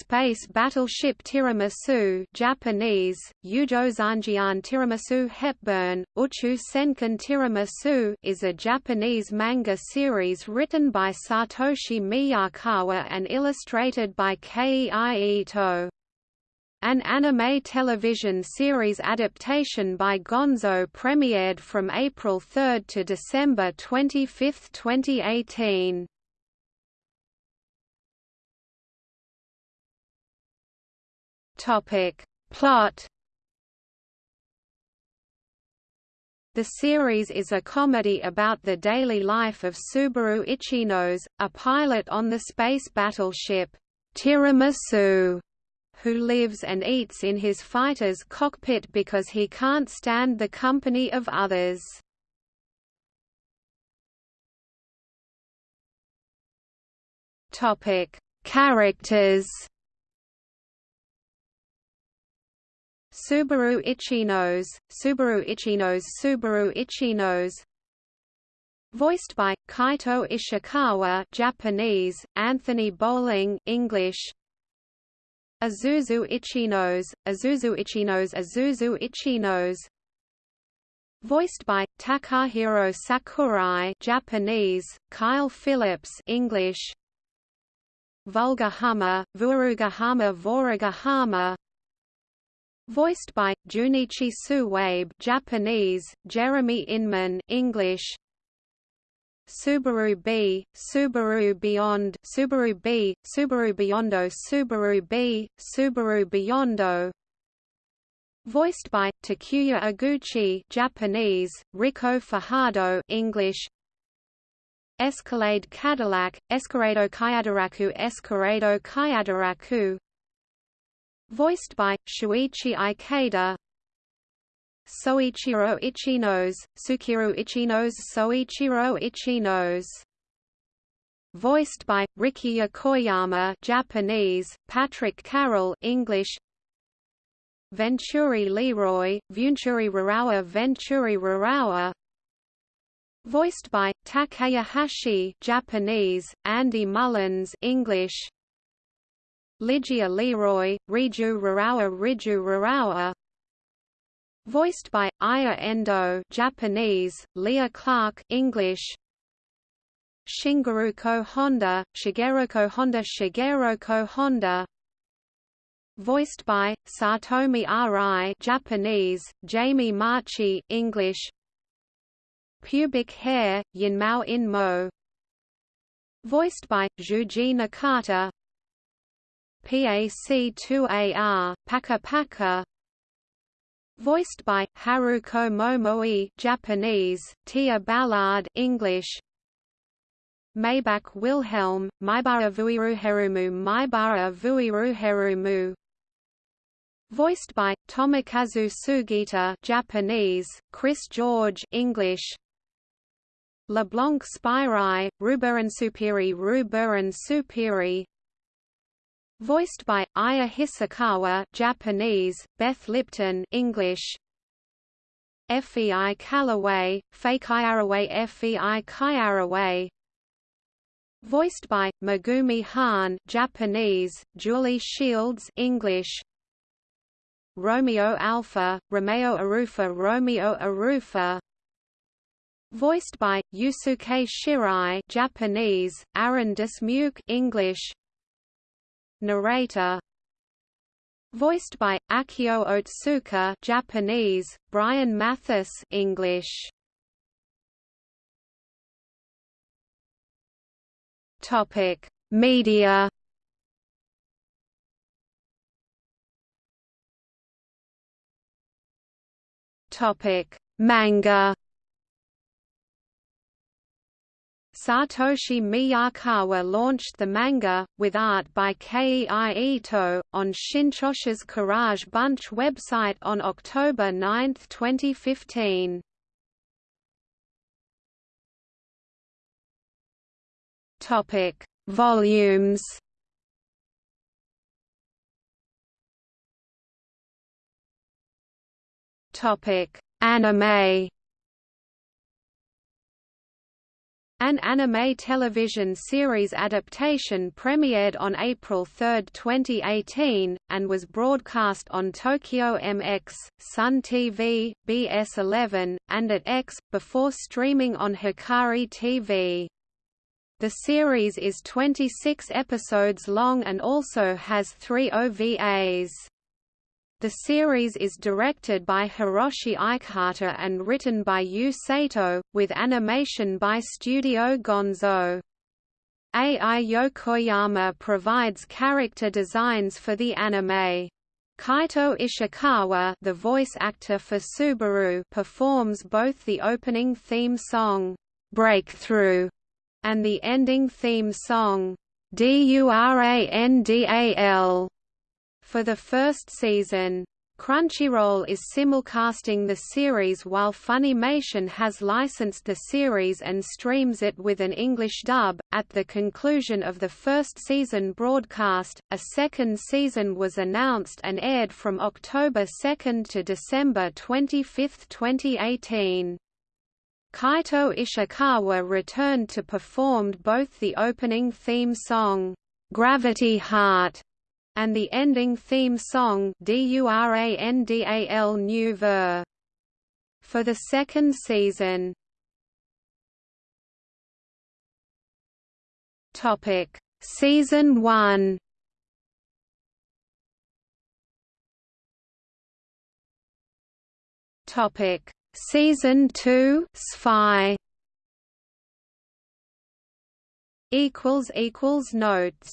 Space Battleship Tiramisu Japanese, Yujozanjian Tiramisu Hepburn, Uchu Senkan Tiramisu is a Japanese manga series written by Satoshi Miyakawa and illustrated by Kei Ito. An anime television series adaptation by Gonzo premiered from April 3 to December 25, 2018. Topic. Plot The series is a comedy about the daily life of Subaru Ichinose, a pilot on the space battleship Tiramisu, who lives and eats in his fighter's cockpit because he can't stand the company of others. Characters Subaru Ichinose, Subaru Ichinose Subaru Ichinose Voiced by Kaito Ishikawa Japanese, Anthony Bowling English. Azuzu Ichinose, Azuzu Ichinose Azuzu Ichinose Voiced by Takahiro Sakurai Japanese, Kyle Phillips English. Vulgahama, Vuarugahama Voragahama Voiced by Junichi Suwabe, Japanese, Jeremy Inman, English. Subaru B, Subaru Beyond, Subaru B, Subaru Beyondo, Subaru B, Subaru Beyondo. Voiced by Takuya Eguchi, Japanese, Rico Fajardo, English. Escalade Cadillac, Escarado Kayadaraku Escarado Kayadaraku Voiced by Shuichi Ikeda. Soichiro Ichinose, Sukiru Ichinose Soichiro Ichinose Voiced by Rikiya Koyama Japanese, Patrick Carroll English. Venturi Leroy, Venturi Rarawa Venturi Rarawa. Voiced by Takaya Hashi Japanese, Andy Mullins English Ligia Leroy, Riju Rarawa Riju Rarawa. Voiced by Aya Endo Japanese, Leah Clark English. Shingeruko Honda, Shigeruko Honda Shigeruko Honda. Voiced by Satomi Arai Japanese, Jamie Marchi English. Pubic hair, Yinmao Inmo. Voiced by Joji Nakata PAC-2AR, Paka Paka. Voiced by Haruko Momoi Japanese, Tia Ballard English. Maybach Wilhelm, Maibara Vuiruherumu Maibara Vuiruherumu. Voiced by Tomokazu Sugita Japanese, Chris George English. LeBlanc Spirai, Ruburan Superi Ruburan Superi Voiced by Aya Hisakawa Japanese, Beth Lipton English. FEI Callaway, Fakeiaraway FEI Kaiaraway Voiced by Megumi Han Japanese, Julie Shields English. Romeo Alpha, Romeo Arufa Romeo Arufa Voiced by Yusuke Shirai Japanese, Aaron Dismuke English Narrator Voiced by Akio Otsuka Japanese, Brian Mathis English. Topic: Media. Topic: Manga. Satoshi Miyakawa launched the manga, with art by Kei Ito, on Shinchosha's Kurage Bunch website on October 9, 2015. Topic: Volumes. Topic: Anime. An anime television series adaptation premiered on April 3, 2018, and was broadcast on Tokyo MX, Sun TV, BS11, and AT-X, before streaming on Hikari TV. The series is 26 episodes long and also has three OVAs. The series is directed by Hiroshi Ikehata and written by Yu Sato, with animation by Studio Gonzo. Ai Yokoyama provides character designs for the anime. Kaito Ishikawa the voice actor for Subaru performs both the opening theme song, "'Breakthrough' and the ending theme song, "'Durandal' for the first season. Crunchyroll is simulcasting the series while Funimation has licensed the series and streams it with an English dub. At the conclusion of the first season broadcast, a second season was announced and aired from October 2 to December 25, 2018. Kaito Ishikawa returned to performed both the opening theme song, Gravity Heart, and the ending theme song Durandal New Ver. For the second season. Topic: Season 1. Topic: Season 2 Spy equals equals notes